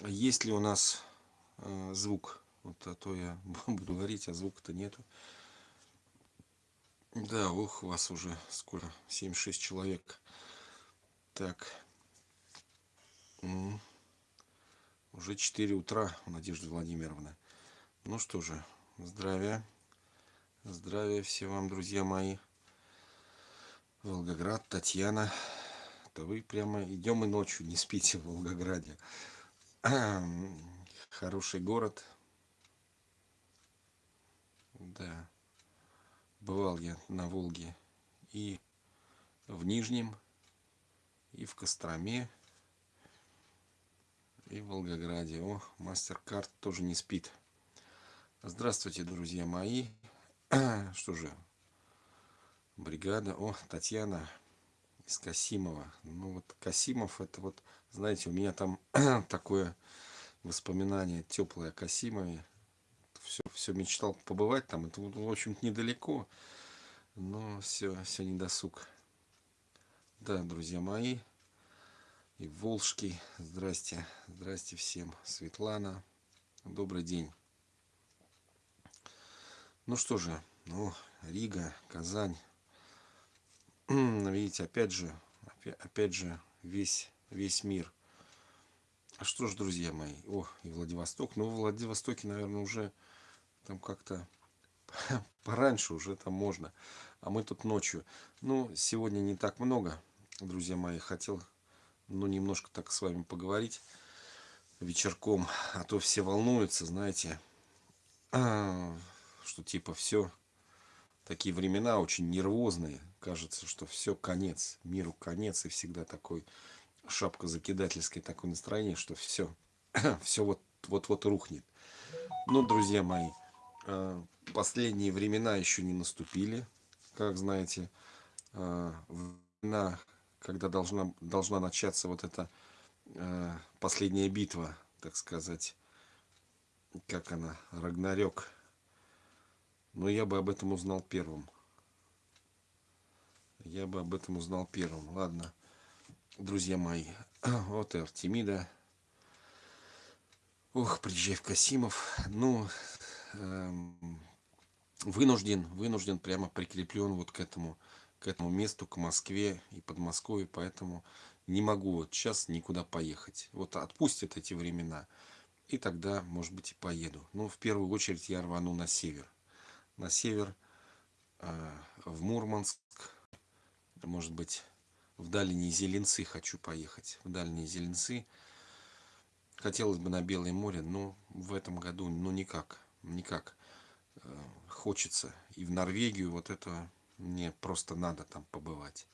есть ли у нас э, звук. Вот а то я буду говорить, а звука-то нету. Да, ух, вас уже скоро 76 человек. Так. Уже 4 утра, Надежда Владимировна. Ну что же, здравия. Здравия всем вам, друзья мои. Волгоград, Татьяна. Да вы прямо идем и ночью не спите в Волгограде. Хороший город. Да. Бывал я на Волге и в Нижнем, и в Костроме, и в Волгограде. О, мастер-карт тоже не спит. Здравствуйте, друзья мои. Что же, бригада. О, Татьяна из Касимова. Ну вот Касимов, это вот, знаете, у меня там такое воспоминание теплое о Касимове все, все мечтал побывать там. Это, в общем-то, недалеко. Но все, все не досуг. Да, друзья мои. И Волжский. Здрасте. Здрасте всем. Светлана. Добрый день. Ну что же. Ну, Рига, Казань. Видите, опять же, опять же, весь, весь мир. А что ж, друзья мои, о, и Владивосток. Ну, в Владивостоке, наверное, уже там как-то пораньше уже там можно. А мы тут ночью. Ну, сегодня не так много, друзья мои. Хотел, ну, немножко так с вами поговорить вечерком. А то все волнуются, знаете, что типа все, такие времена очень нервозные. Кажется, что все, конец, миру конец. И всегда такой шапка закидательское такое настроение, что все, все вот, вот, рухнет. Ну, друзья мои, Э, последние времена еще не наступили, как знаете, э, времена, когда должна, должна начаться вот эта э, последняя битва, так сказать, как она, Рагнарёк. Но я бы об этом узнал первым. Я бы об этом узнал первым. Ладно, друзья мои, вот и Артемида. Ох, приезжай в Касимов. Ну, Эм, вынужден, вынужден прямо прикреплен вот к этому, к этому месту, к Москве и Подмосковью, поэтому не могу вот сейчас никуда поехать. Вот отпустят эти времена, и тогда, может быть, и поеду. Но в первую очередь я рвану на север. На север, э, в Мурманск, может быть, в дальние Зеленцы хочу поехать. В дальние Зеленцы. Хотелось бы на Белое море, но в этом году, ну никак никак э, хочется. И в Норвегию вот это мне просто надо там побывать.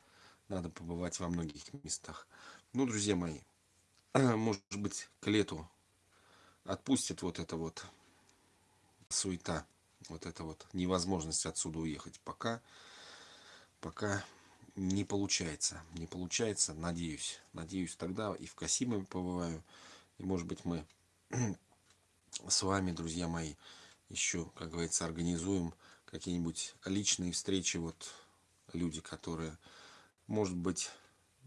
Надо побывать во многих местах. Ну, друзья мои, может быть, к лету отпустит вот это вот суета, вот это вот невозможность отсюда уехать. Пока, пока не получается. Не получается, надеюсь. Надеюсь, тогда и в Касимове побываю. И, может быть, мы с вами, друзья мои, еще, как говорится, организуем какие-нибудь личные встречи, вот люди, которые, может быть,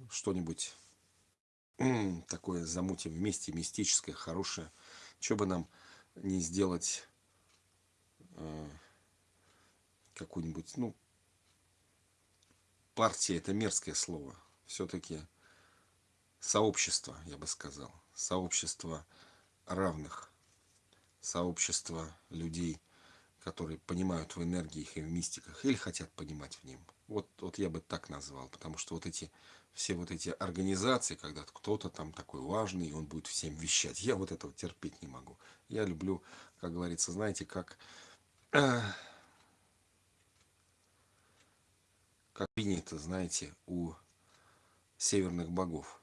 что-нибудь такое замутим вместе, мистическое, хорошее. Что бы нам не сделать э, какую-нибудь, ну, партия это мерзкое слово. Все-таки сообщество, я бы сказал. Сообщество равных сообщество людей, которые понимают в энергиях и в мистиках, или хотят понимать в нем. Вот, вот я бы так назвал, потому что вот эти, все вот эти организации, когда кто-то там такой важный, и он будет всем вещать, я вот этого терпеть не могу. Я люблю, как говорится, знаете, как, как принято, знаете, у северных богов.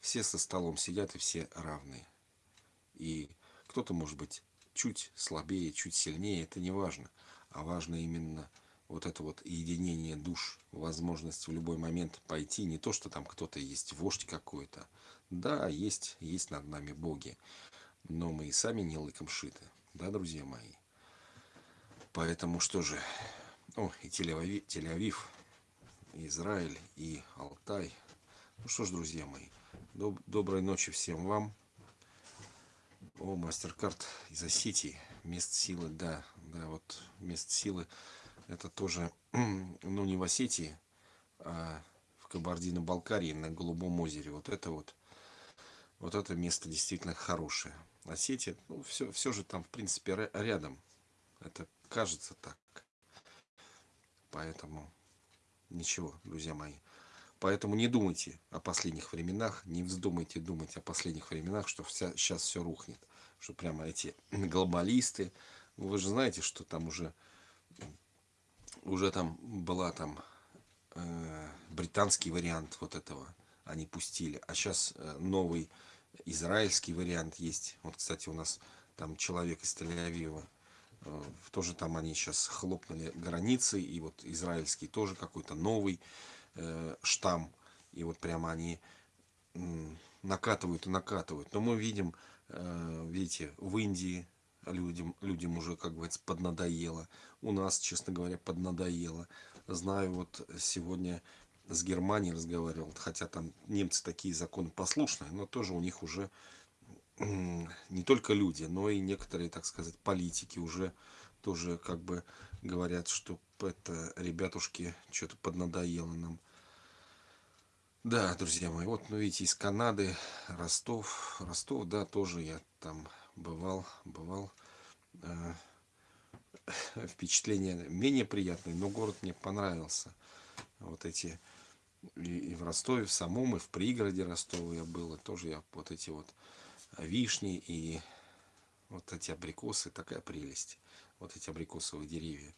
Все со столом сидят и все равные. И кто-то может быть чуть слабее, чуть сильнее, это не важно. А важно именно вот это вот единение душ, возможность в любой момент пойти. Не то, что там кто-то есть вождь какой-то. Да, есть, есть над нами боги. Но мы и сами не лыком шиты. Да, друзья мои? Поэтому что же? О, и Тель-Авив, и Израиль, и Алтай. Ну что ж, друзья мои, доб доброй ночи всем вам. О, MasterCard из Осетии. Мест силы, да. Да, вот мест силы. Это тоже, ну, не в Осетии, а в Кабардино-Балкарии на Голубом озере. Вот это вот, вот это место действительно хорошее. Осетия, ну, все, все же там, в принципе, рядом. Это кажется так. Поэтому ничего, друзья мои. Поэтому не думайте о последних временах, не вздумайте думать о последних временах, что вся, сейчас все рухнет. Что прямо эти глобалисты, вы же знаете, что там уже, уже там была там э, британский вариант вот этого, они пустили. А сейчас э, новый израильский вариант есть. Вот, кстати, у нас там человек из Тель-Авива, тоже там они сейчас хлопнули границы, и вот израильский тоже какой-то новый э, штамм. И вот прямо они накатывают и накатывают. Но мы видим, э, видите, в Индии людям, людям уже, как говорится, поднадоело. У нас, честно говоря, поднадоело. Знаю, вот сегодня с Германией разговаривал, хотя там немцы такие законы послушные, но тоже у них уже не только люди, но и некоторые, так сказать, политики уже тоже как бы говорят, что это, ребятушки, что-то поднадоело нам. Да, друзья мои, вот, ну, видите, из Канады, Ростов, Ростов, да, тоже я там бывал, бывал. Э, впечатления менее приятные, но город мне понравился. Вот эти, и, и в Ростове, в самом, и в пригороде Ростова я был, и тоже я вот эти вот вишни и вот эти абрикосы, такая прелесть. Вот эти абрикосовые деревья.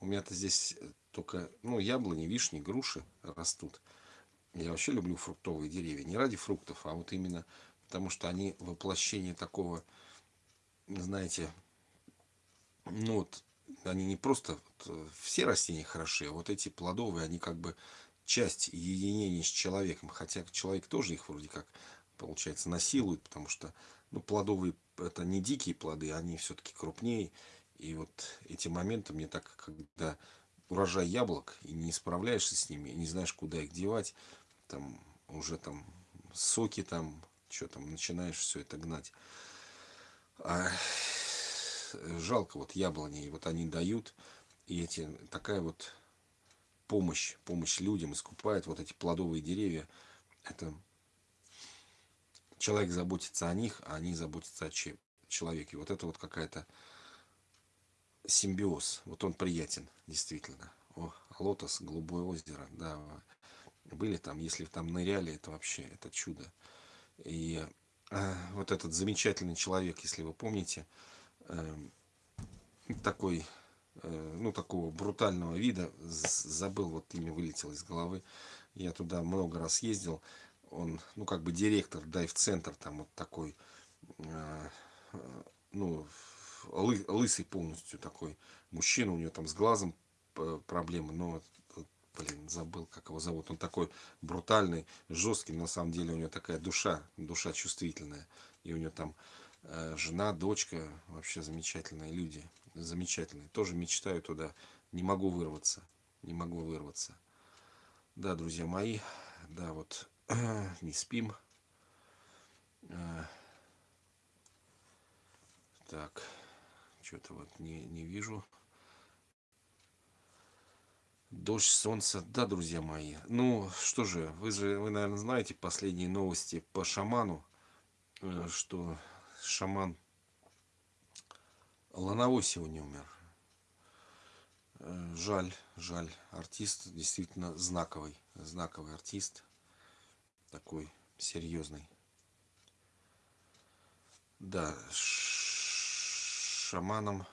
У меня-то здесь только, ну, яблони, вишни, груши растут. Я вообще люблю фруктовые деревья. Не ради фруктов, а вот именно потому, что они воплощение такого, знаете, ну вот, они не просто, вот, э, все растения хороши, а вот эти плодовые, они как бы часть единения с человеком. Хотя человек тоже их вроде как, получается, насилует, потому что, ну, плодовые, это не дикие плоды, они все-таки крупнее. И вот эти моменты мне так, когда урожай яблок, и не справляешься с ними, и не знаешь, куда их девать, там уже там соки там, что там, начинаешь все это гнать. А, жалко вот яблони, вот они дают, и эти, такая вот помощь, помощь людям искупает вот эти плодовые деревья. Это человек заботится о них, а они заботятся о человеке. Вот это вот какая-то симбиоз. Вот он приятен, действительно. О, лотос, голубое озеро, да, были там, если там ныряли, это вообще, это чудо. И э, вот этот замечательный человек, если вы помните, э, такой, э, ну, такого брутального вида, забыл, вот имя вылетело из головы, я туда много раз ездил, он, ну, как бы директор дайв-центр, там вот такой, э, ну, лы, лысый полностью такой мужчина, у него там с глазом э, проблемы, но блин, забыл, как его зовут. Он такой брутальный, жесткий, на самом деле у него такая душа, душа чувствительная. И у него там э, жена, дочка, вообще замечательные люди, замечательные. Тоже мечтаю туда, не могу вырваться, не могу вырваться. Да, друзья мои, да, вот не спим. Так, что-то вот не, не вижу. Дождь, солнце. Да, друзья мои. Ну, что же, вы же, вы, наверное, знаете последние новости по шаману, э, что шаман Лановой сегодня умер. Э, жаль, жаль. Артист действительно знаковый, знаковый артист. Такой серьезный. Да, шаманом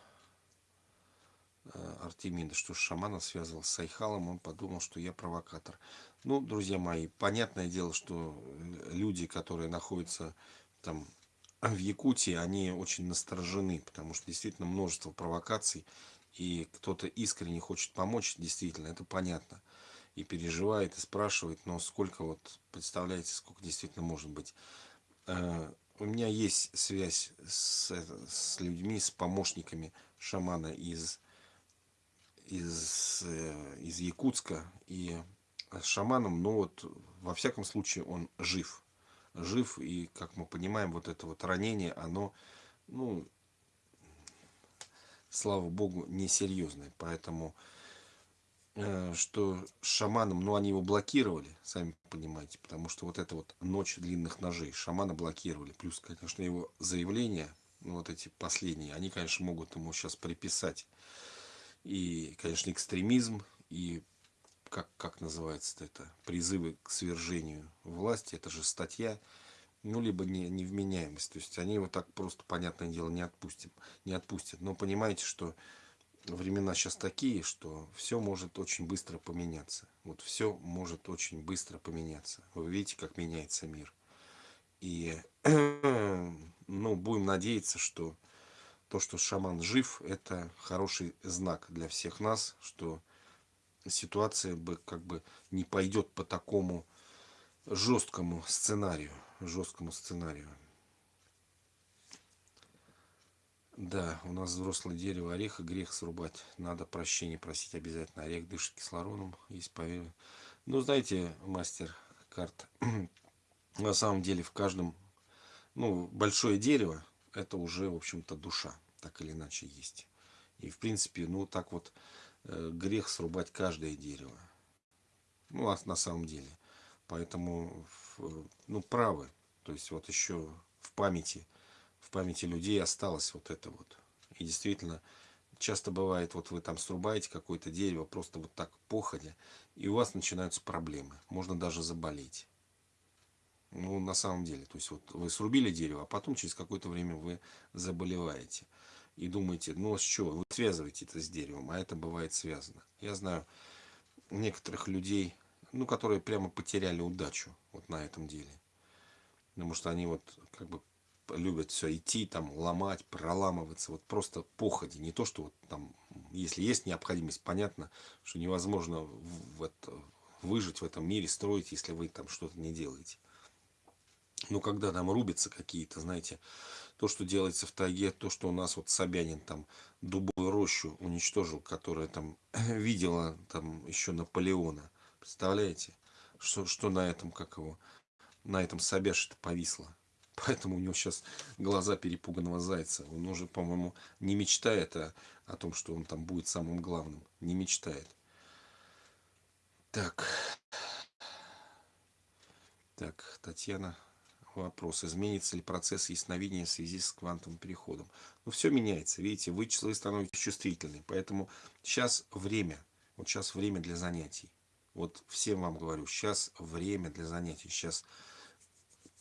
Э, Артемида, что Шамана связывал с Айхалом, он подумал, что я провокатор. Ну, друзья мои, понятное дело, что люди, которые находятся там в Якутии, они очень насторожены, потому что действительно множество провокаций, и кто-то искренне хочет помочь, действительно, это понятно. И переживает, и спрашивает, но сколько вот, представляете, сколько действительно может быть. Э, у меня есть связь с, с людьми, с помощниками шамана из из, э, из Якутска и с шаманом, но вот во всяком случае он жив. Жив, и, как мы понимаем, вот это вот ранение, оно ну, слава богу, несерьезные. Поэтому, что с шаманом, ну, они его блокировали, сами понимаете, потому что вот эта вот ночь длинных ножей, шамана блокировали. Плюс, конечно, его заявления, ну, вот эти последние, они, конечно, могут ему сейчас приписать и, конечно, экстремизм, и как, как называется это, призывы к свержению власти, это же статья, ну, либо не, невменяемость. То есть они его так просто, понятное дело, не, отпустим, не отпустят. Но понимаете, что времена сейчас такие, что все может очень быстро поменяться. Вот все может очень быстро поменяться. Вы видите, как меняется мир. И, ну, будем надеяться, что то, что шаман жив, это хороший знак для всех нас, что ситуация бы как бы не пойдет по такому жесткому сценарию. Жесткому сценарию. Да, у нас взрослое дерево ореха, грех срубать. Надо прощения просить обязательно. Орех дышит кислородом, есть поверь. Ну, знаете, мастер карт, на самом деле в каждом, ну, большое дерево, это уже, в общем-то, душа, так или иначе есть. И, в принципе, ну, так вот, э, грех срубать каждое дерево. Ну, а на самом деле. Поэтому, ну, правы. То есть, вот еще в памяти, памяти людей осталось вот это вот. И действительно, часто бывает, вот вы там срубаете какое-то дерево, просто вот так походя, и у вас начинаются проблемы. Можно даже заболеть. Ну, на самом деле, то есть вот вы срубили дерево, а потом через какое-то время вы заболеваете. И думаете, ну с чего? Вы связываете это с деревом, а это бывает связано. Я знаю некоторых людей, ну, которые прямо потеряли удачу вот на этом деле. Потому что они вот как бы любят все идти, там, ломать, проламываться, вот просто походи. Не то, что вот там, если есть необходимость, понятно, что невозможно в это, выжить в этом мире, строить, если вы там что-то не делаете. Но когда там рубятся какие-то, знаете, то, что делается в тайге, то, что у нас вот Собянин там дубовую рощу уничтожил, которая там видела там еще Наполеона. Представляете? Что, что на этом, как его, на этом Собяше-то повисло. Поэтому у него сейчас глаза перепуганного зайца. Он уже, по-моему, не мечтает о, о том, что он там будет самым главным. Не мечтает. Так. Так, Татьяна вопрос, изменится ли процесс ясновидения в связи с квантовым переходом. Ну, все меняется, видите, вы, вы становитесь чувствительны, поэтому сейчас время, вот сейчас время для занятий. Вот всем вам говорю, сейчас время для занятий, сейчас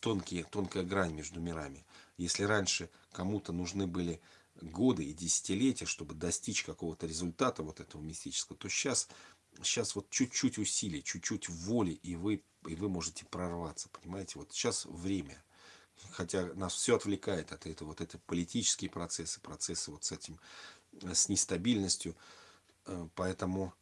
тонкие, тонкая грань между мирами. Если раньше кому-то нужны были годы и десятилетия, чтобы достичь какого-то результата вот этого мистического, то сейчас, сейчас вот чуть-чуть усилий, чуть-чуть воли, и вы и вы можете прорваться, понимаете? Вот сейчас время. Хотя нас все отвлекает от этого, вот это политические процессы, процессы вот с этим, э, с нестабильностью. Э, поэтому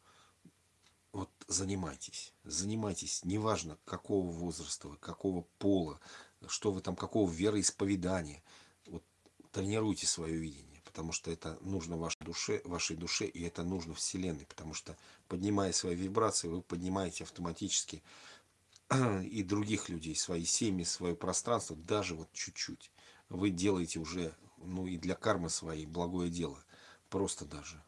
вот занимайтесь, занимайтесь, неважно какого возраста вы, какого пола, что вы там, какого вероисповедания. Вот тренируйте свое видение, потому что это нужно вашей душе, вашей душе, и это нужно Вселенной, потому что поднимая свои вибрации, вы поднимаете автоматически и других людей, свои семьи, свое пространство, даже вот чуть-чуть. Вы делаете уже, ну и для кармы своей, благое дело. Просто даже.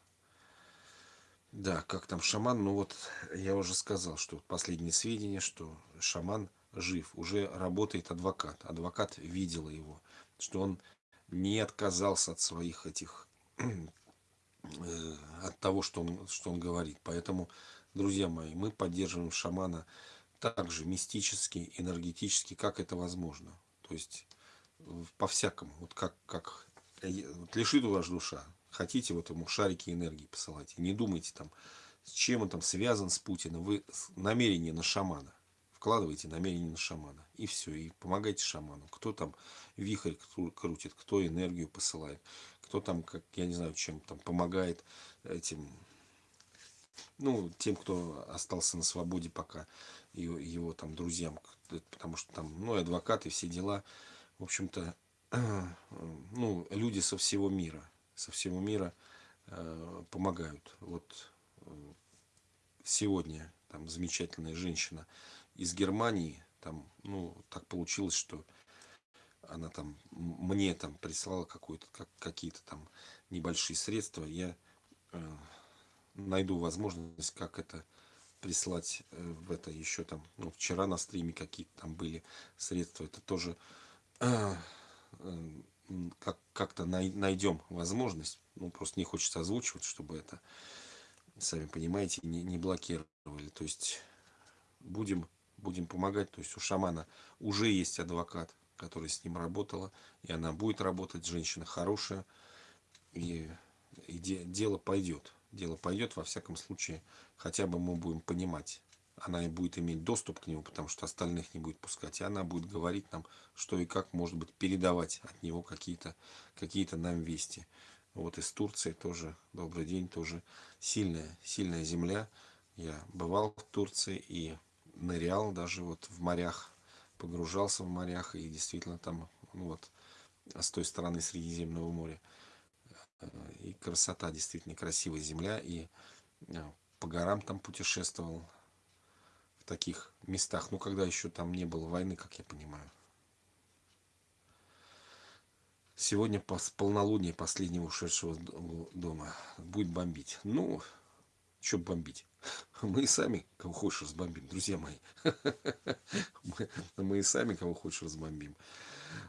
Да, как там шаман, ну вот я уже сказал, что последние сведения, что шаман жив, уже работает адвокат. Адвокат видел его, что он не отказался от своих этих, э, от того, что он, что он говорит. Поэтому, друзья мои, мы поддерживаем шамана также мистически, энергетически, как это возможно. То есть по-всякому, вот как, как вот лежит у вас душа, хотите вот ему шарики энергии посылайте, не думайте там, с чем он там связан с Путиным, вы намерение на шамана, вкладываете намерение на шамана, и все, и помогайте шаману. Кто там вихрь крутит, кто энергию посылает, кто там, как я не знаю, чем там помогает этим, ну, тем, кто остался на свободе пока его, его там друзьям, потому что там, ну, адвокаты, все дела, в общем-то, ну, люди со всего мира, со всего мира э, помогают. Вот э, сегодня там замечательная женщина из Германии, там, ну, так получилось, что она там мне там прислала как, какие-то там небольшие средства я э, найду возможность как это прислать э, в это еще там ну, вчера на стриме какие-то там были средства это тоже э, как-то най, найдем возможность ну просто не хочется озвучивать чтобы это сами понимаете не, не блокировали то есть будем будем помогать то есть у шамана уже есть адвокат которая с ним работала, и она будет работать, женщина хорошая, и, и де, дело пойдет. Дело пойдет, во всяком случае, хотя бы мы будем понимать. Она и будет иметь доступ к нему, потому что остальных не будет пускать. И она будет говорить нам, что и как, может быть, передавать от него какие-то какие, -то, нам вести. Вот из Турции тоже, добрый день, тоже сильная, сильная земля. Я бывал в Турции и нырял даже вот в морях погружался в морях и действительно там ну вот с той стороны Средиземного моря и красота действительно красивая земля и э, по горам там путешествовал в таких местах ну когда еще там не было войны как я понимаю сегодня по полнолуние последнего ушедшего дома будет бомбить ну что бомбить мы и сами кого хочешь разбомбим, друзья мои. мы, мы и сами кого хочешь разбомбим.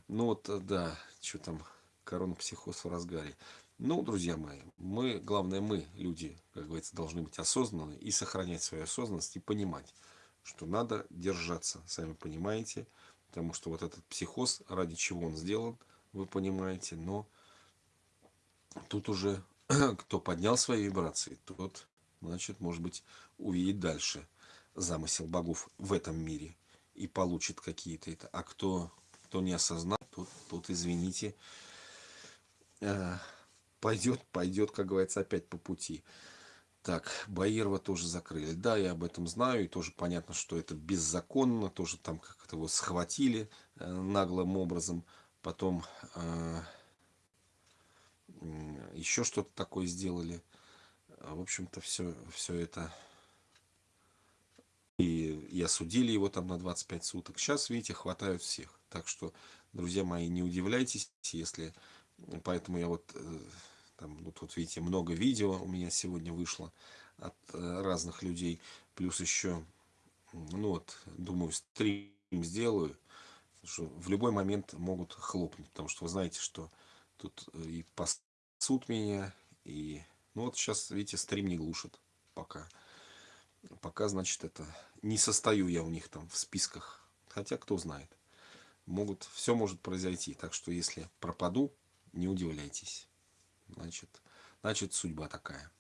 Ну вот, э, да, что там, коронапсихоз в разгаре. Ну, друзья мои, мы, главное, мы, люди, как говорится, должны быть осознанны и сохранять свою осознанность и понимать, что надо держаться, сами понимаете, потому что вот этот психоз, ради чего он сделан, вы понимаете, но тут уже кто поднял свои вибрации, тот значит, может быть, увидит дальше замысел богов в этом мире и получит какие-то это. А кто, кто не осознал, тот, тот извините, э, пойдет, пойдет, как говорится, опять по пути. Так, Баирова тоже закрыли. Да, я об этом знаю, и тоже понятно, что это беззаконно, тоже там как-то его схватили э, наглым образом, потом э, еще что-то такое сделали. А, в общем-то, все, все это и, и осудили его там на 25 суток. Сейчас, видите, хватают всех. Так что, друзья мои, не удивляйтесь, если... Поэтому я вот, э, там, вот, вот видите, много видео у меня сегодня вышло от э, разных людей. Плюс еще, ну вот, думаю, стрим сделаю. Что в любой момент могут хлопнуть. Потому что вы знаете, что тут э, и пасут меня, и ну вот сейчас, видите, стрим не глушит пока. Пока, значит, это не состою я у них там в списках. Хотя, кто знает. Могут, все может произойти. Так что, если пропаду, не удивляйтесь. Значит, значит судьба такая.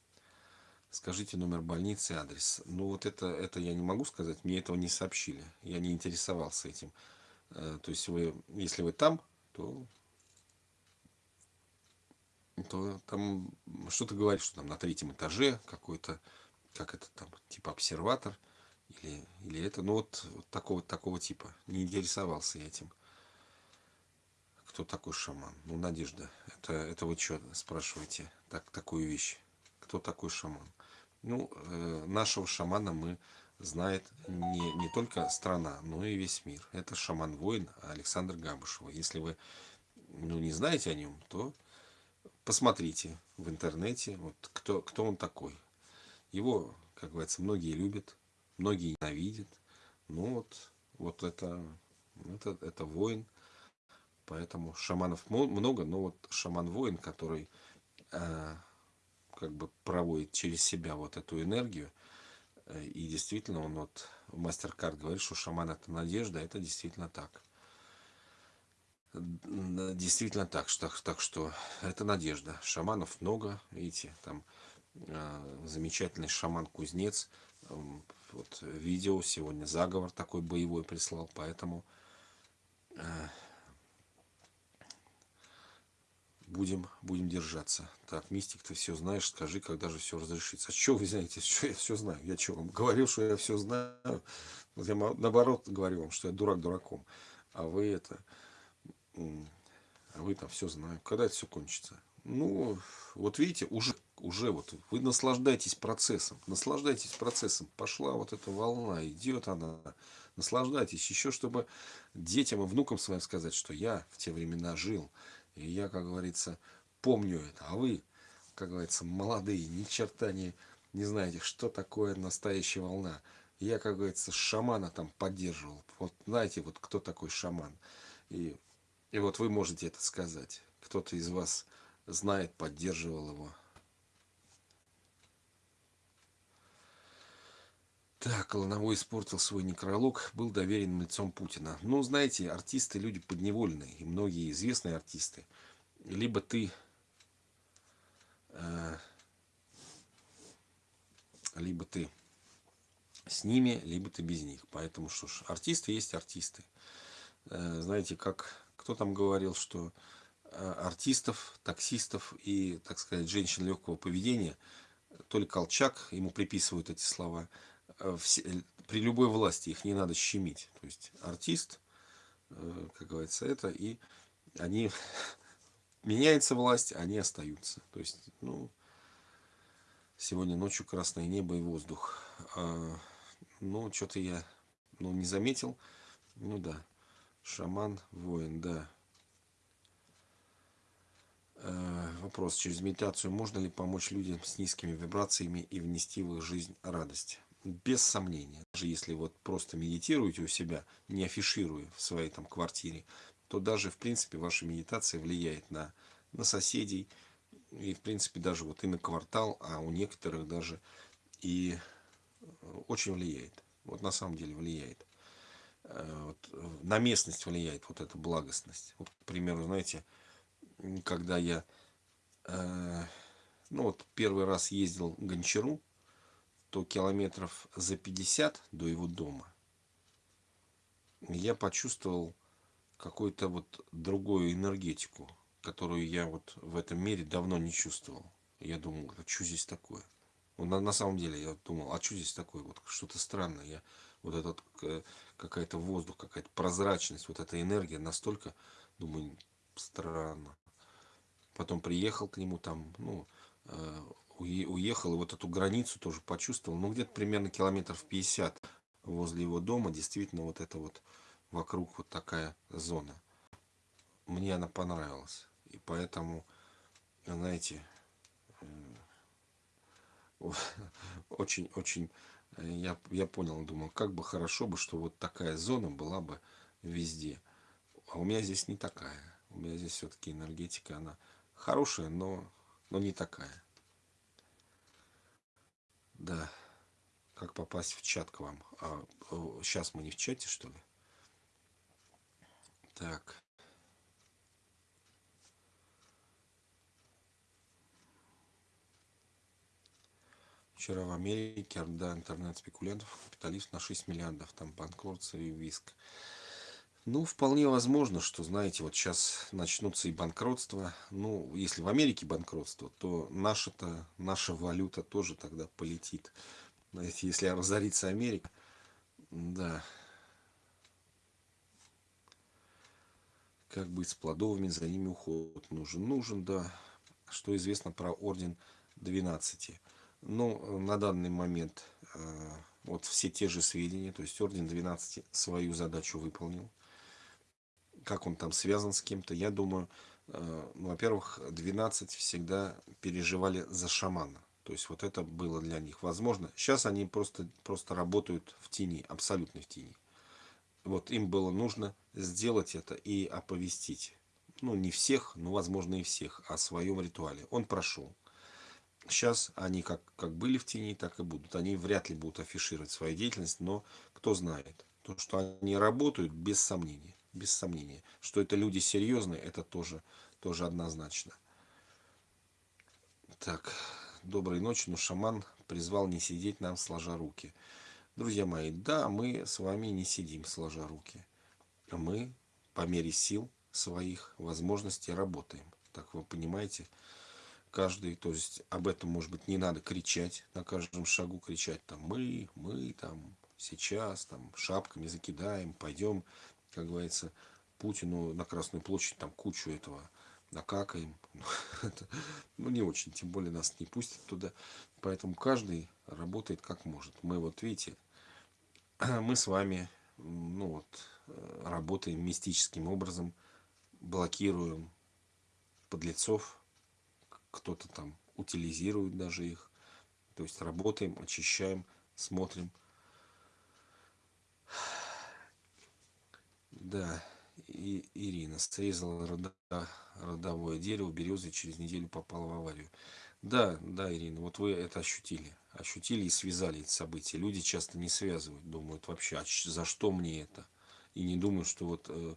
Скажите номер больницы, адрес. Ну, вот это, это я не могу сказать. Мне этого не сообщили. Я не интересовался этим. Э, то есть, вы, если вы там, то то там что-то говорит, что там на третьем этаже какой-то, как это там, типа обсерватор, или, или это, ну вот, вот такого, такого типа. Не интересовался я этим. Кто такой шаман? Ну, Надежда, это, это вы что спрашиваете, так, такую вещь? Кто такой шаман? Ну, э, нашего шамана мы знает не, не только страна, но и весь мир. Это шаман-воин Александр Габышева. Если вы ну, не знаете о нем, то посмотрите в интернете, вот кто, кто он такой. Его, как говорится, многие любят, многие ненавидят. Ну вот, вот это, это, это воин. Поэтому шаманов много, но вот шаман-воин, который э, как бы проводит через себя вот эту энергию, э, и действительно он вот, мастер-карт говорит, что шаман это надежда, это действительно так действительно так, что, так что это надежда. Шаманов много, видите, там э, замечательный шаман-кузнец. Вот видео сегодня заговор такой боевой прислал, поэтому э, будем, будем держаться. Так, Мистик, ты все знаешь, скажи, когда же все разрешится. А что вы знаете, что я все знаю? Я что, вам говорил, что я все знаю? Я наоборот говорю вам, что я дурак дураком. А вы это а вы там все знаете. Когда это все кончится? Ну, вот видите, уже, уже вот вы наслаждаетесь процессом. Наслаждайтесь процессом. Пошла вот эта волна, идет она. наслаждайтесь. Еще чтобы детям и внукам своим сказать, что я в те времена жил. И я, как говорится, помню это. А вы, как говорится, молодые, ни черта не, не знаете, что такое настоящая волна. Я, как говорится, шамана там поддерживал. Вот знаете, вот кто такой шаман. И, и вот вы можете это сказать. Кто-то из вас знает, поддерживал его. Так, Лановой испортил свой некролог, был доверенным лицом Путина. Ну, знаете, артисты люди подневольные, и многие известные артисты. Либо ты э, либо ты с ними, либо ты без них. Поэтому что ж, артисты есть артисты. Э, знаете, как кто там говорил, что э, артистов, таксистов и, так сказать, женщин легкого поведения, то ли Колчак, ему приписывают эти слова, при любой власти их не надо щемить. То есть артист, как говорится, это и они меняется власть, они остаются. То есть, ну, сегодня ночью красное небо и воздух. А, ну, что-то я ну, не заметил. Ну да, шаман, воин, да. Э, вопрос. Через медитацию можно ли помочь людям с низкими вибрациями и внести в их жизнь радость? Без сомнения. Даже если вот просто медитируете у себя, не афишируя в своей там квартире, то даже в принципе ваша медитация влияет на, на соседей и в принципе даже вот и на квартал, а у некоторых даже и очень влияет. Вот на самом деле влияет. Э, вот, на местность влияет вот эта благостность. Вот, к примеру, знаете, когда я э, ну вот первый раз ездил к Гончару, то километров за 50 до его дома я почувствовал какую-то вот другую энергетику, которую я вот в этом мире давно не чувствовал. Я думал, а что здесь такое? Ну, на, на самом деле я думал, а что здесь такое? Вот что-то странное. Я, вот этот э, какая-то воздух, какая-то прозрачность, вот эта энергия настолько, думаю, странно. Потом приехал к нему там, ну, э, уехал, и вот эту границу тоже почувствовал. Ну, где-то примерно километров 50 возле его дома, действительно, вот это вот вокруг вот такая зона. Мне она понравилась. И поэтому, знаете, очень-очень э, я, я понял, думал, как бы хорошо бы, что вот такая зона была бы везде. А у меня здесь не такая. У меня здесь все-таки энергетика, она хорошая, но, но не такая. Да. Как попасть в чат к вам? А, сейчас мы не в чате, что ли? Так. Вчера в Америке орда интернет-спекулянтов, капиталистов на 6 миллиардов, там банкротство и виск. Ну, вполне возможно, что, знаете, вот сейчас начнутся и банкротства. Ну, если в Америке банкротство, то наша-то, наша валюта тоже тогда полетит. Знаете, если разорится Америка, да. Как быть с плодовыми, за ними уход нужен. Нужен, да. Что известно про орден 12? Ну, на данный момент э, вот все те же сведения, то есть Орден 12 свою задачу выполнил. Как он там связан с кем-то, я думаю, э, ну, во-первых, 12 всегда переживали за шамана. То есть вот это было для них возможно. Сейчас они просто, просто работают в тени, абсолютно в тени. Вот им было нужно сделать это и оповестить. Ну, не всех, но, возможно, и всех о своем ритуале. Он прошел. Сейчас они как, как были в тени, так и будут. Они вряд ли будут афишировать свою деятельность, но кто знает. То, что они работают, без сомнения. Без сомнения. Что это люди серьезные, это тоже, тоже однозначно. Так, доброй ночи. Но шаман призвал не сидеть нам сложа руки. Друзья мои, да, мы с вами не сидим сложа руки. Мы по мере сил своих возможностей работаем. Так вы понимаете, каждый, то есть об этом, может быть, не надо кричать, на каждом шагу кричать, там, мы, мы, там, сейчас, там, шапками закидаем, пойдем, как говорится, Путину на Красную площадь, там, кучу этого накакаем. ну, не очень, тем более нас не пустят туда. Поэтому каждый работает как может. Мы вот, видите, мы с вами ну вот, э, работаем мистическим образом, блокируем подлецов, кто-то там утилизирует даже их. То есть работаем, очищаем, смотрим. Да, и Ирина срезала рода, родовое дерево березы через неделю попала в аварию. Да, да, Ирина, вот вы это ощутили. Ощутили и связали эти события. Люди часто не связывают, думают вообще, а за что мне это? И не думают, что вот э,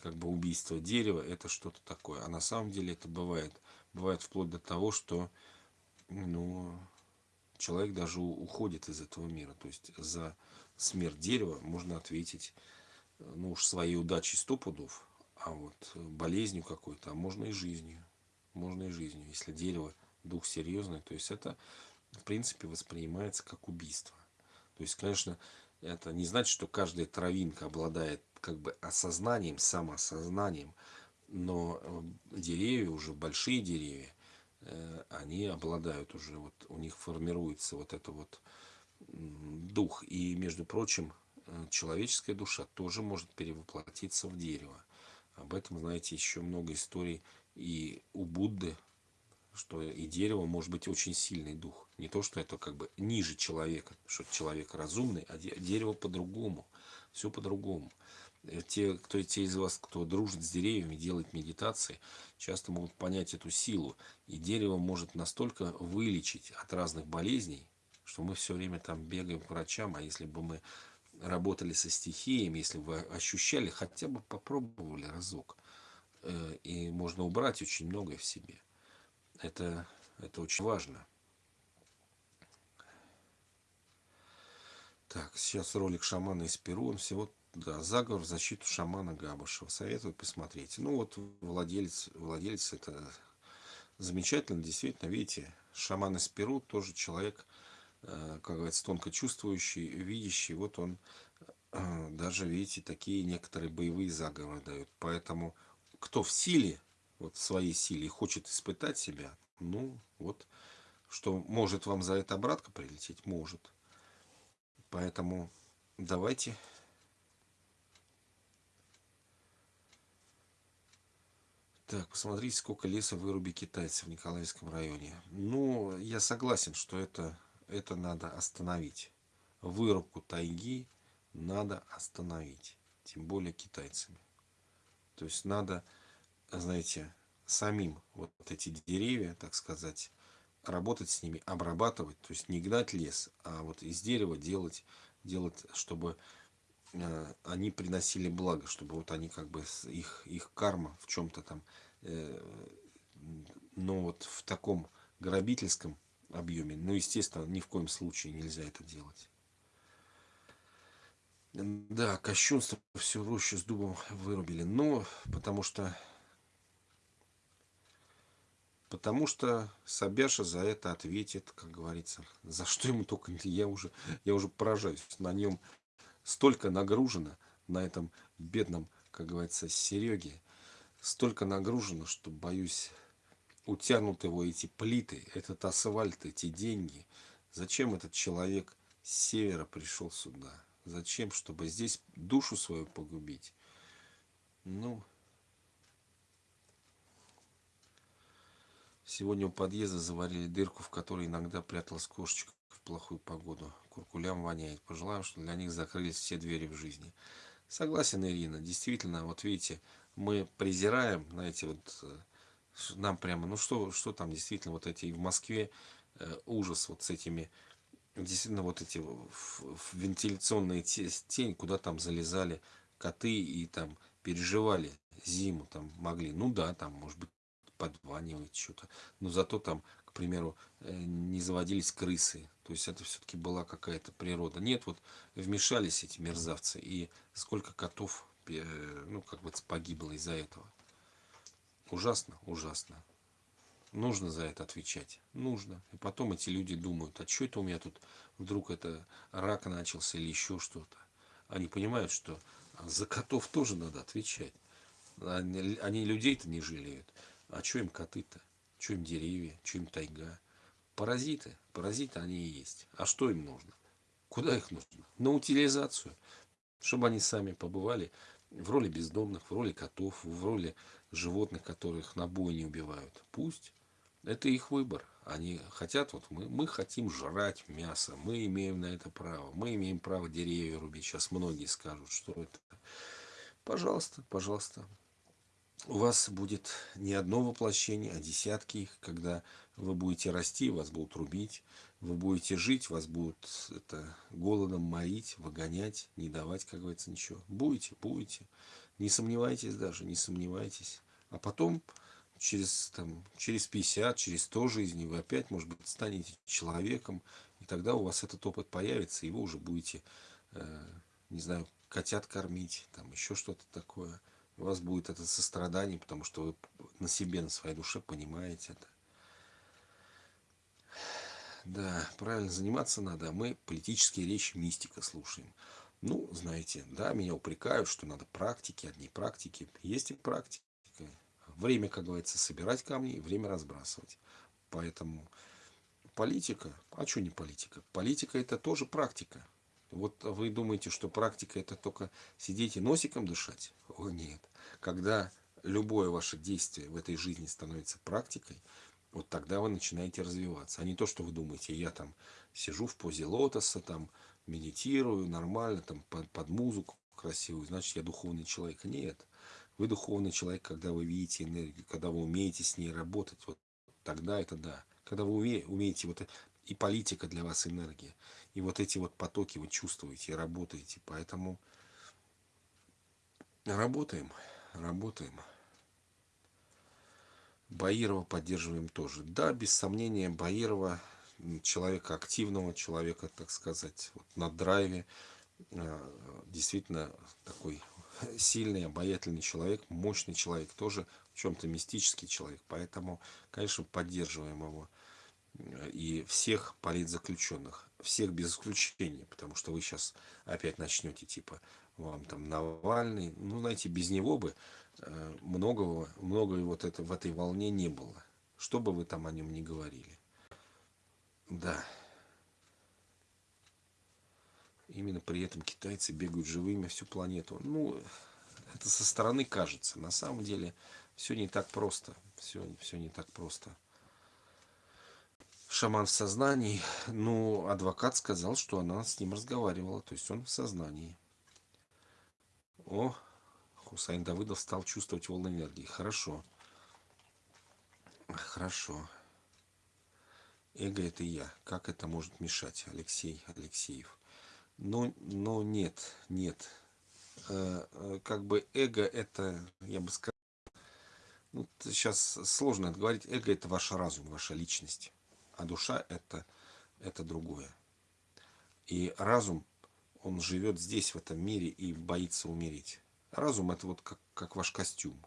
как бы убийство дерева это что-то такое. А на самом деле это бывает. Бывает вплоть до того, что ну, человек даже уходит из этого мира. То есть за смерть дерева можно ответить ну уж своей удачей сто пудов, а вот болезнью какой-то, а можно и жизнью. Можно и жизнью. Если дерево дух серьезный, то есть это в принципе воспринимается как убийство. То есть, конечно, это не значит, что каждая травинка обладает как бы осознанием, самоосознанием, но э, деревья, уже большие деревья, э, они обладают уже, вот у них формируется вот это вот дух. И, между прочим, э, человеческая душа тоже может перевоплотиться в дерево. Об этом, знаете, еще много историй и у Будды что и дерево может быть очень сильный дух. Не то, что это как бы ниже человека, что человек разумный, а дерево по-другому. Все по-другому. Э, те, кто, те из вас, кто дружит с деревьями, делает медитации, часто могут понять эту силу. И дерево может настолько вылечить от разных болезней, что мы все время там бегаем к врачам, а если бы мы работали со стихиями, если бы ощущали, хотя бы попробовали разок, э, и можно убрать очень многое в себе. Это, это очень важно. Так, сейчас ролик шамана из Перу. Он всего да, заговор в защиту шамана Габышева. Советую посмотреть. Ну вот владелец, владелец это замечательно, действительно, видите, шаман из Перу тоже человек, как говорится, тонко чувствующий, видящий. Вот он э, даже, видите, такие некоторые боевые заговоры дает. Поэтому кто в силе, вот в своей силе хочет испытать себя, ну вот, что может вам за это обратка прилететь, может. Поэтому давайте Так, посмотрите, сколько леса выруби китайцев в Николаевском районе. Ну, я согласен, что это, это надо остановить. Вырубку тайги надо остановить. Тем более китайцами. То есть надо знаете, самим вот эти деревья, так сказать, работать с ними, обрабатывать, то есть не гнать лес, а вот из дерева делать, делать, чтобы э, они приносили благо, чтобы вот они как бы их их карма в чем-то там, э, но вот в таком грабительском объеме, ну естественно ни в коем случае нельзя это делать. Да, кощунство всю рощу с дубом вырубили, но потому что Потому что Собяша за это ответит, как говорится. За что ему только я уже, я уже поражаюсь. На нем столько нагружено, на этом бедном, как говорится, Сереге, столько нагружено, что, боюсь, утянут его эти плиты, этот асфальт, эти деньги. Зачем этот человек с севера пришел сюда? Зачем? Чтобы здесь душу свою погубить? Ну, Сегодня у подъезда заварили дырку, в которой иногда пряталась кошечка в плохую погоду. Куркулям воняет. Пожелаем, что для них закрылись все двери в жизни. Согласен, Ирина. Действительно, вот видите, мы презираем, знаете, вот э, нам прямо, ну что, что там действительно, вот эти в Москве э, ужас вот с этими, действительно вот эти вентиляционные тень, куда там залезали коты и там переживали зиму там могли. Ну да, там может быть подванивать что-то. Но зато там, к примеру, э, не заводились крысы. То есть это все-таки была какая-то природа. Нет, вот вмешались эти мерзавцы. И сколько котов, ну, как бы погибло из-за этого. Ужасно, ужасно. Нужно за это отвечать. Нужно. И потом эти люди думают, а что это у меня тут вдруг это рак начался или еще что-то. Они понимают, что за котов тоже надо отвечать. Они, людей-то не жалеют. А что им коты-то? Что им деревья? Что им тайга? Паразиты. Паразиты они и есть. А что им нужно? Куда их нужно? На утилизацию. чтобы они сами побывали в роли бездомных, в роли котов, в роли животных, которых на бой не убивают. Пусть. Это их выбор. Они хотят, вот мы, мы хотим жрать мясо, мы имеем на это право, мы имеем право деревья рубить. Сейчас многие скажут, что это. Пожалуйста, пожалуйста. У вас будет не одно воплощение, а десятки их, когда вы будете расти, вас будут рубить, вы будете жить, вас будут это, голодом морить, выгонять, не давать, как говорится, ничего. Будете, будете. Не сомневайтесь даже, не сомневайтесь. А потом, через, там, через 50, через 100 жизней, вы опять, может быть, станете человеком, и тогда у вас этот опыт появится, и вы уже будете, э, не знаю, котят кормить, там еще что-то такое. У вас будет это сострадание, потому что вы на себе, на своей душе понимаете это. Да, правильно заниматься надо, а мы политические речи мистика слушаем. Ну, знаете, да, меня упрекают, что надо практики, одни практики. Есть и практика. Время, как говорится, собирать камни, время разбрасывать. Поэтому политика, а что не политика? Политика это тоже практика. Вот вы думаете, что практика это только сидеть и носиком дышать? О нет. Когда любое ваше действие в этой жизни становится практикой, вот тогда вы начинаете развиваться. А не то, что вы думаете, я там сижу в позе лотоса, там медитирую нормально, там под, под музыку красивую, значит я духовный человек. Нет. Вы духовный человек, когда вы видите энергию, когда вы умеете с ней работать. Вот тогда это да. Когда вы уме, умеете, вот и политика для вас энергия. И вот эти вот потоки вы чувствуете, работаете. Поэтому работаем, работаем. Баирова поддерживаем тоже. Да, без сомнения, Баирова, человека активного, человека, так сказать, вот на драйве, а, действительно такой сильный, обаятельный человек, мощный человек, тоже в чем-то мистический человек. Поэтому, конечно, поддерживаем его. И всех политзаключенных, всех без исключения, потому что вы сейчас опять начнете, типа, вам там Навальный, ну, знаете, без него бы Э, многого, многое вот это, в этой волне не было. Что бы вы там о нем не говорили. Да. Именно при этом китайцы бегают живыми всю планету. Ну, это со стороны кажется. На самом деле все не так просто. Все, все не так просто. Шаман в сознании. Ну, адвокат сказал, что она с ним разговаривала. То есть он в сознании. О, Хусайн Давыдов стал чувствовать волны энергии. Хорошо. Хорошо. Эго это я. Как это может мешать? Алексей Алексеев. Но, но нет, нет. Э, э, как бы эго это, я бы сказал, ну, сейчас сложно это говорить. Эго это ваш разум, ваша личность. А душа это, это другое. И разум, он живет здесь, в этом мире, и боится умереть. Разум это вот как, как ваш костюм,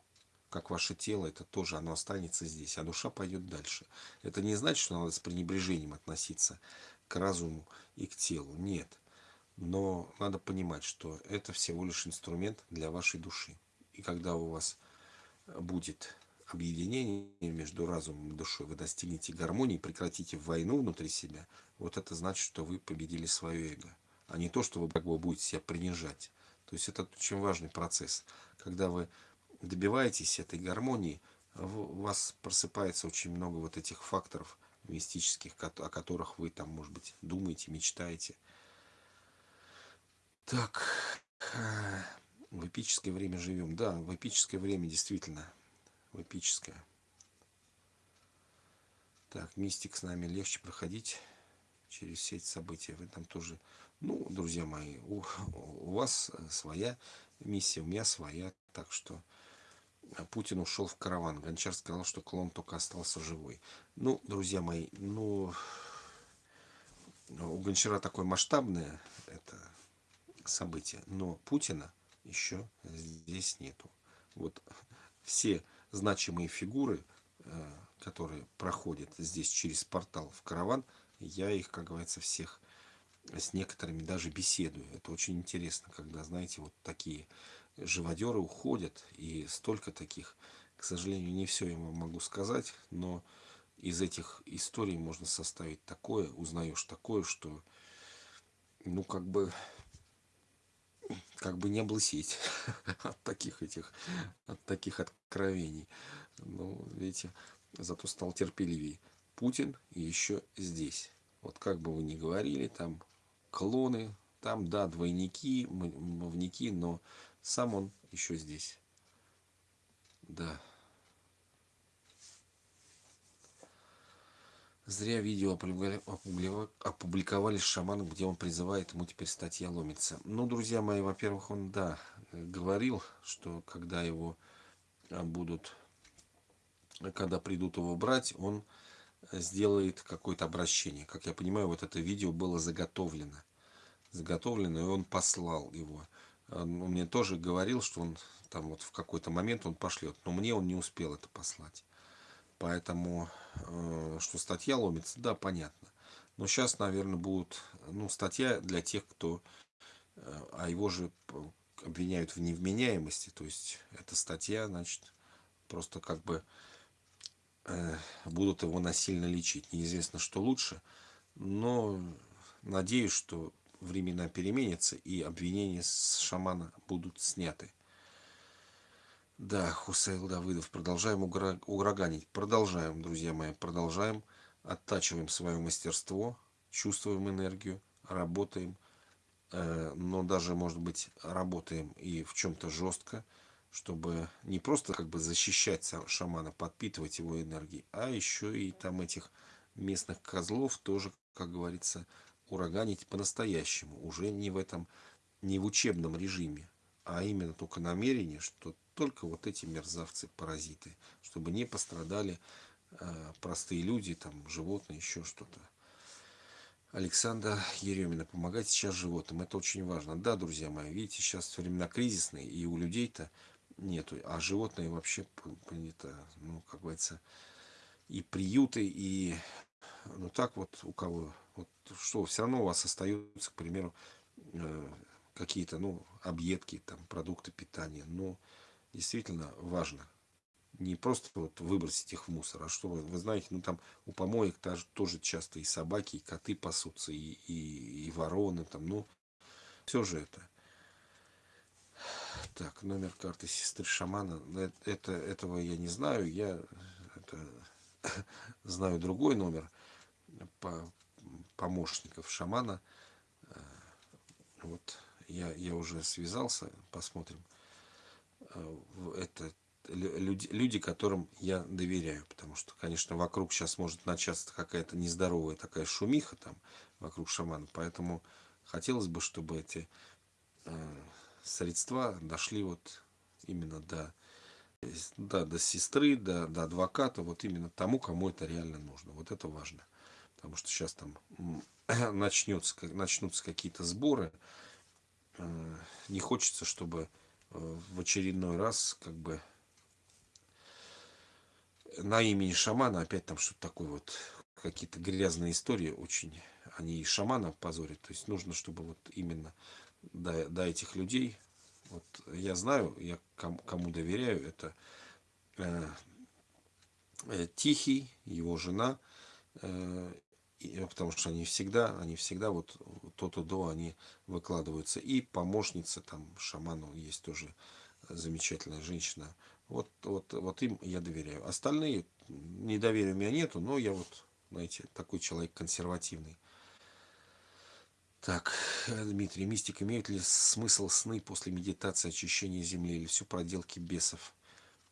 как ваше тело, это тоже оно останется здесь, а душа пойдет дальше. Это не значит, что надо с пренебрежением относиться к разуму и к телу. Нет. Но надо понимать, что это всего лишь инструмент для вашей души. И когда у вас будет объединение между разумом и душой, вы достигнете гармонии, прекратите войну внутри себя, вот это значит, что вы победили свое эго. А не то, что вы будете себя принижать. То есть это очень важный процесс. Когда вы добиваетесь этой гармонии, у вас просыпается очень много вот этих факторов мистических, о которых вы там, может быть, думаете, мечтаете. Так, в эпическое время живем. Да, в эпическое время действительно. В эпическое. Так, мистик с нами легче проходить через все эти события. Вы там тоже ну, друзья мои, у, у вас своя миссия, у меня своя. Так что Путин ушел в караван. Гончар сказал, что клон только остался живой. Ну, друзья мои, ну, у Гончара такое масштабное это событие. Но Путина еще здесь нету. Вот все значимые фигуры, э, которые проходят здесь через портал в караван, я их, как говорится, всех с некоторыми даже беседую. Это очень интересно, когда, знаете, вот такие живодеры уходят, и столько таких, к сожалению, не все я вам могу сказать, но из этих историй можно составить такое, узнаешь такое, что, ну, как бы, как бы не облысеть от таких этих, от таких откровений. Ну, видите, зато стал терпеливее. Путин еще здесь. Вот как бы вы ни говорили, там клоны, там, да, двойники, мовники, но сам он еще здесь. Да. Зря видео опубликовали с шаманом, где он призывает, ему теперь статья ломится. Ну, друзья мои, во-первых, он, да, говорил, что когда его а, будут, когда придут его брать, он сделает какое-то обращение. Как я понимаю, вот это видео было заготовлено. Заготовлено, и он послал его. Он мне тоже говорил, что он там вот в какой-то момент он пошлет, но мне он не успел это послать. Поэтому, э, что статья ломится, да, понятно. Но сейчас, наверное, будет ну, статья для тех, кто... Э, а его же обвиняют в невменяемости. То есть, эта статья, значит, просто как бы э, будут его насильно лечить. Неизвестно, что лучше. Но надеюсь, что времена переменятся и обвинения с шамана будут сняты. Да, Хусаил Давыдов, продолжаем ураганить. Продолжаем, друзья мои, продолжаем. Оттачиваем свое мастерство, чувствуем энергию, работаем. Э, но даже, может быть, работаем и в чем-то жестко, чтобы не просто как бы защищать шамана, подпитывать его энергией, а еще и там этих местных козлов тоже, как говорится, ураганить по-настоящему. Уже не в этом, не в учебном режиме, а именно только намерение, что только вот эти мерзавцы, паразиты, чтобы не пострадали э, простые люди, там, животные, еще что-то. Александр Еремина, помогать сейчас животным, это очень важно. Да, друзья мои, видите, сейчас времена кризисные, и у людей-то нету, а животные вообще, это, ну, как говорится, и приюты, и, ну, так вот, у кого, вот, что, все равно у вас остаются, к примеру, э, какие-то, ну, объедки, там, продукты питания, но действительно важно. Не просто вот выбросить их в мусор, а чтобы, вы знаете, ну там у помоек тоже, тоже часто и собаки, и коты пасутся, и, и, и вороны, там, ну, все же это. Так, номер карты сестры шамана. Э, это, этого я не знаю. Я это, знаю другой номер помощников шамана. Э, вот я, я уже связался, посмотрим. Э, это люди, люди, которым я доверяю. Потому что, конечно, вокруг сейчас может начаться какая-то нездоровая такая шумиха там вокруг шамана. Поэтому хотелось бы, чтобы эти э, средства дошли вот именно до, да, до сестры, до, до адвоката, вот именно тому, кому это реально нужно. Вот это важно. Потому что сейчас там начнется, начнутся какие-то сборы. Э, не хочется, чтобы в очередной раз как бы на имени шамана опять там что-то такое вот какие-то грязные истории очень они и шамана позорят то есть нужно чтобы вот именно до, до этих людей вот я знаю я кому, доверяю это э, э, тихий его жена э, потому что они всегда, они всегда вот то-то до они выкладываются. И помощница там шаману есть тоже замечательная женщина. Вот, вот, вот им я доверяю. Остальные недоверия у меня нету, но я вот, знаете, такой человек консервативный. Так, Дмитрий, мистик, имеют ли смысл сны после медитации очищения Земли или все проделки бесов?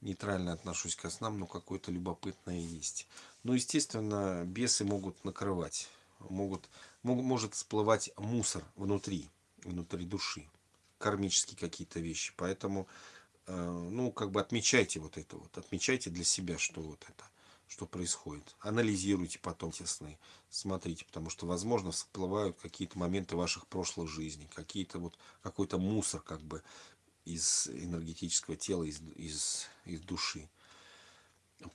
Нейтрально отношусь к снам, но какое-то любопытное есть. Ну, естественно, бесы могут накрывать, могут, мог, может всплывать мусор внутри, внутри души, кармические какие-то вещи. Поэтому, э, ну, как бы отмечайте вот это вот, отмечайте для себя, что вот это, что происходит. Анализируйте потом те сны, смотрите, потому что, возможно, всплывают какие-то моменты ваших прошлых жизней, какие-то вот, какой-то мусор, как бы, из энергетического тела, из, из, из души.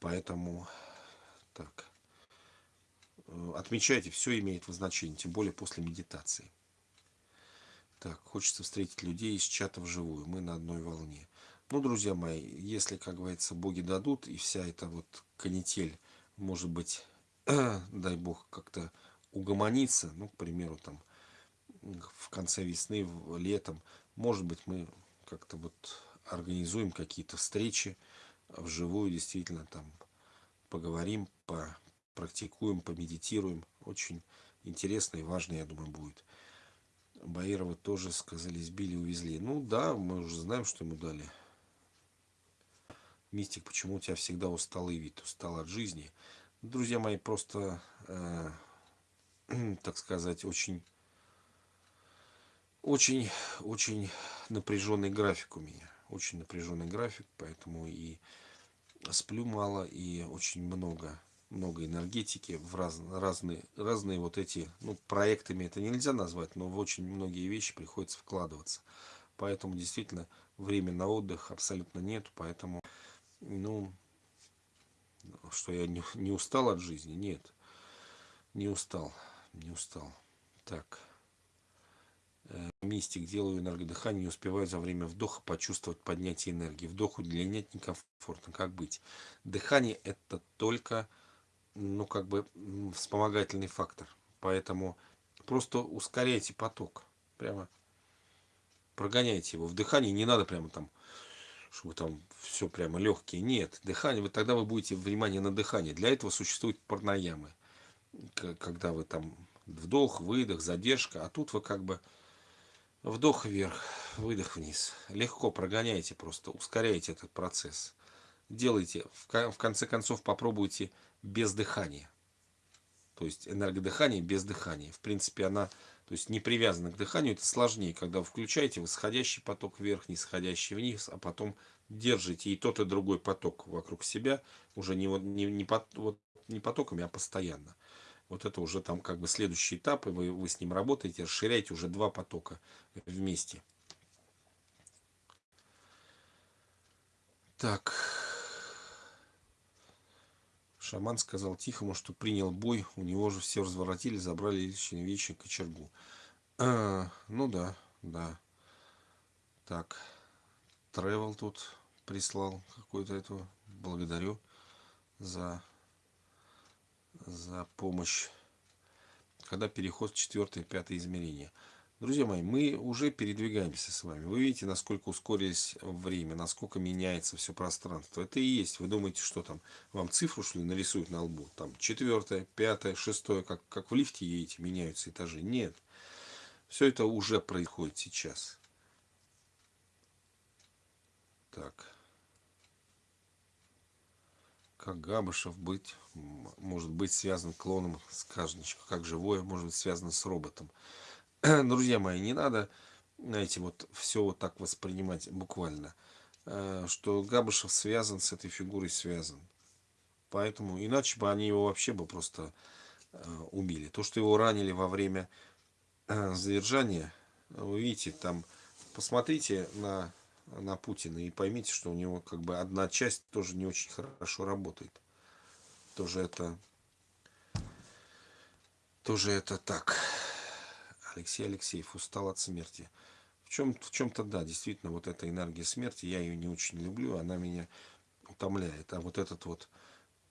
Поэтому так. Э, отмечайте, все имеет значение, тем более после медитации. Так, хочется встретить людей из чата вживую. Мы на одной волне. Ну, друзья мои, если, как говорится, боги дадут, и вся эта вот канитель, может быть, дай бог, как-то угомонится, ну, к примеру, там, в конце весны, летом, Может быть, мы как-то вот организуем какие-то встречи вживую, действительно, там поговорим, попрактикуем, помедитируем. Очень интересно и важно, я думаю, будет. Баирова тоже сказали, сбили, увезли. Ну да, мы уже знаем, что ему дали. Мистик, почему у тебя всегда усталый вид, устал от жизни? Друзья мои, просто, э, так сказать, очень, очень, очень напряженный график у меня. Очень напряженный график, поэтому и сплю мало, и очень много много энергетики в раз, разные, разные вот эти, ну, проектами это нельзя назвать, но в очень многие вещи приходится вкладываться. Поэтому действительно времени на отдых абсолютно нет, поэтому, ну, что я не, не устал от жизни, нет, не устал, не устал. Так, э, мистик, делаю энергодыхание, не успеваю за время вдоха почувствовать поднятие энергии. Вдох удлинять некомфортно, как быть? Дыхание это только ну, как бы вспомогательный фактор. Поэтому просто ускоряйте поток. Прямо прогоняйте его. В дыхании не надо прямо там, чтобы там все прямо легкие. Нет, дыхание, вы тогда вы будете внимание на дыхание. Для этого существуют парнаямы. Когда вы там вдох, выдох, задержка, а тут вы как бы вдох вверх, выдох вниз. Легко прогоняйте просто, ускоряйте этот процесс. Делайте, в конце концов попробуйте без дыхания. То есть энергодыхание без дыхания. В принципе, она то есть не привязана к дыханию. Это сложнее, когда вы включаете восходящий поток вверх, нисходящий вниз, а потом держите и тот, и другой поток вокруг себя, уже не, не, не, вот, не потоками, а постоянно. Вот это уже там как бы следующий этап, и вы, вы с ним работаете, расширяете уже два потока вместе. Так. Шаман сказал Тихому, что принял бой, у него же все разворотили, забрали личный вечер кочергу. А, ну да, да. Так, Тревел тут прислал какую-то эту. Благодарю за, за помощь. Когда переход в четвертое, пятое измерение. Друзья мои, мы уже передвигаемся с вами. Вы видите, насколько ускорились время, насколько меняется все пространство. Это и есть. Вы думаете, что там вам цифру что ли нарисуют на лбу? Там четвертое, пятое, шестое, как, как в лифте едете, меняются этажи. Нет. Все это уже происходит сейчас. Так. Как Габышев быть, может быть связан клоном сказочника, как живое может быть связано с роботом. друзья мои, не надо, знаете, вот все вот так воспринимать буквально, э, что Габышев связан с этой фигурой, связан. Поэтому, иначе бы они его вообще бы просто э, убили. То, что его ранили во время э, задержания, вы видите, там, посмотрите на, на Путина и поймите, что у него как бы одна часть тоже не очень хорошо работает. Тоже это, тоже это так. Алексей Алексеев устал от смерти. В чем в чем-то да, действительно, вот эта энергия смерти, я ее не очень люблю, она меня утомляет. А вот этот вот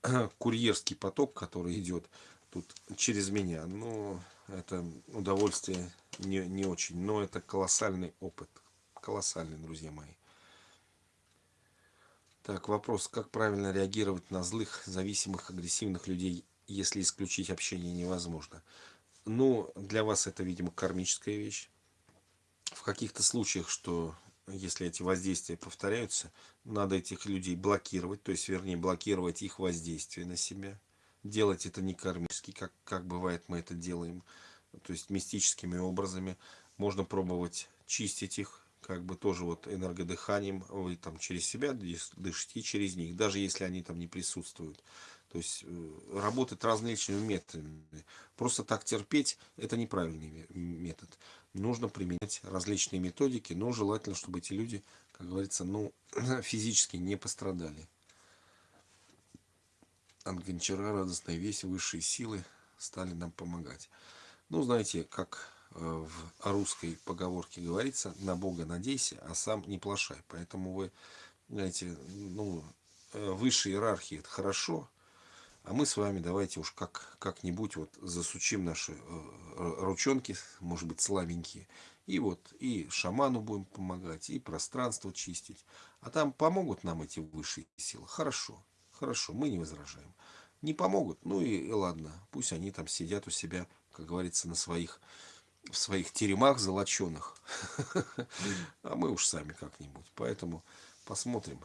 курьерский поток, который идет тут через меня, ну, это удовольствие не, не очень, но это колоссальный опыт. Колоссальный, друзья мои. Так, вопрос, как правильно реагировать на злых, зависимых, агрессивных людей, если исключить общение невозможно? Ну, для вас это, видимо, кармическая вещь. В каких-то случаях, что если эти воздействия повторяются, надо этих людей блокировать, то есть, вернее, блокировать их воздействие на себя. Делать это не кармически, как, как бывает мы это делаем, то есть мистическими образами. Можно пробовать чистить их, как бы тоже вот энергодыханием, вы там через себя дышите через них, даже если они там не присутствуют. То есть э, работать различными методами. Просто так терпеть – это неправильный метод. Нужно применять различные методики, но желательно, чтобы эти люди, как говорится, ну, физически не пострадали. От Гончара радостная весть, высшие силы стали нам помогать. Ну, знаете, как э, в русской поговорке говорится, на Бога надейся, а сам не плашай. Поэтому вы, знаете, ну, э, высшие иерархии это хорошо, а мы с вами давайте уж как, как-нибудь вот засучим наши э, ручонки, может быть слабенькие, И вот, и шаману будем помогать, и пространство чистить. А там помогут нам эти высшие силы. Хорошо, хорошо, мы не возражаем. Не помогут, ну и, и ладно, пусть они там сидят у себя, как говорится, на своих, в своих теремах золоченых. А мы уж сами как-нибудь. Поэтому посмотрим.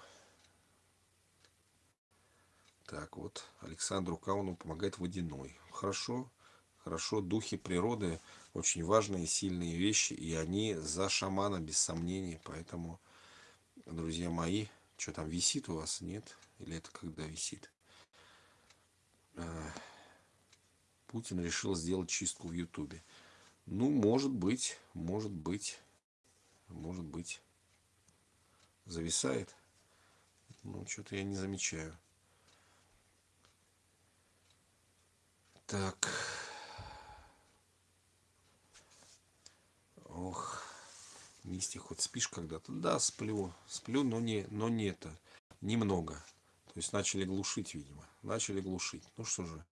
Так вот, Александру Кауну помогает водяной. Хорошо, хорошо. Духи природы очень важные, сильные вещи, и они за шамана, без сомнений. Поэтому, друзья мои, что там висит у вас, нет? Или это когда висит? А, Путин решил сделать чистку в Ютубе. Ну, может быть, может быть, может быть. Зависает. Ну, что-то я не замечаю. Так. Ох, Мистик, хоть спишь когда-то? Да, сплю. Сплю, но не, но не это. Немного. То есть начали глушить, видимо. Начали глушить. Ну что же,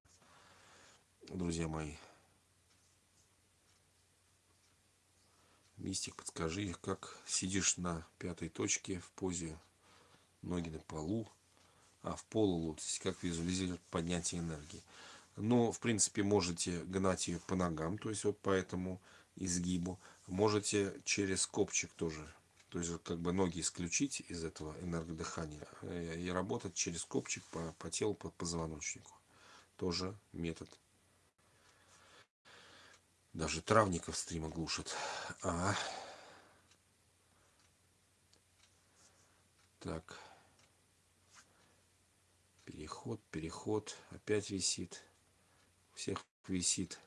друзья мои. Мистик, подскажи, как сидишь на пятой точке в позе ноги на полу, а в полулотосе, как визуализировать поднятие энергии. Но, в принципе, можете гнать ее по ногам, то есть вот по этому изгибу. Можете через копчик тоже, то есть как бы ноги исключить из этого энергодыхания э, и работать через копчик по, по телу, по позвоночнику. Тоже метод. Даже травников стрима глушат. А. Так. Переход, переход. Опять висит всех висит.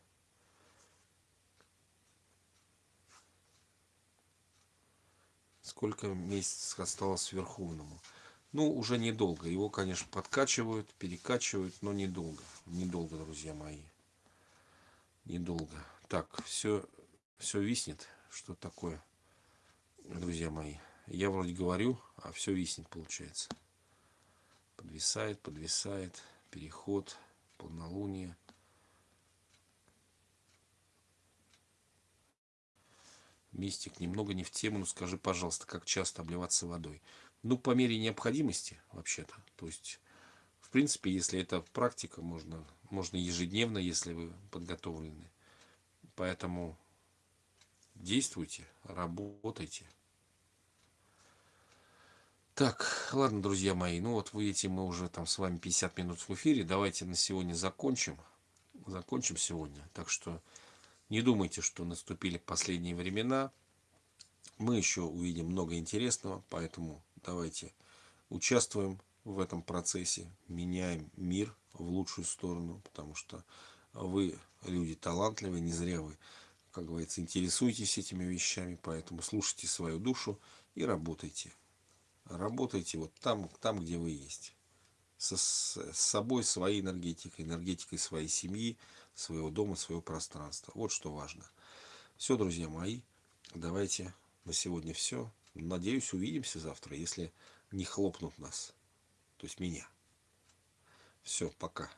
Сколько месяцев осталось Верховному? Ну, уже недолго. Его, конечно, подкачивают, перекачивают, но недолго. Недолго, друзья мои. Недолго. Так, все, все виснет. Что такое, друзья мои? Я вроде говорю, а все виснет, получается. Подвисает, подвисает. Переход, полнолуние. Мистик, немного не в тему, но скажи, пожалуйста, как часто обливаться водой? Ну, по мере необходимости, вообще-то. То есть, в принципе, если это практика, можно, можно ежедневно, если вы подготовлены. Поэтому действуйте, работайте. Так, ладно, друзья мои, ну вот видите, мы уже там с вами 50 минут в эфире. Давайте на сегодня закончим. Закончим сегодня. Так что не думайте, что наступили последние времена. Мы еще увидим много интересного, поэтому давайте участвуем в этом процессе, меняем мир в лучшую сторону, потому что вы люди талантливые, не зря вы, как говорится, интересуетесь этими вещами, поэтому слушайте свою душу и работайте. Работайте вот там, там где вы есть. С собой, своей энергетикой, энергетикой своей семьи, своего дома, своего пространства. Вот что важно. Все, друзья мои, давайте на сегодня все. Надеюсь, увидимся завтра, если не хлопнут нас. То есть меня. Все, пока.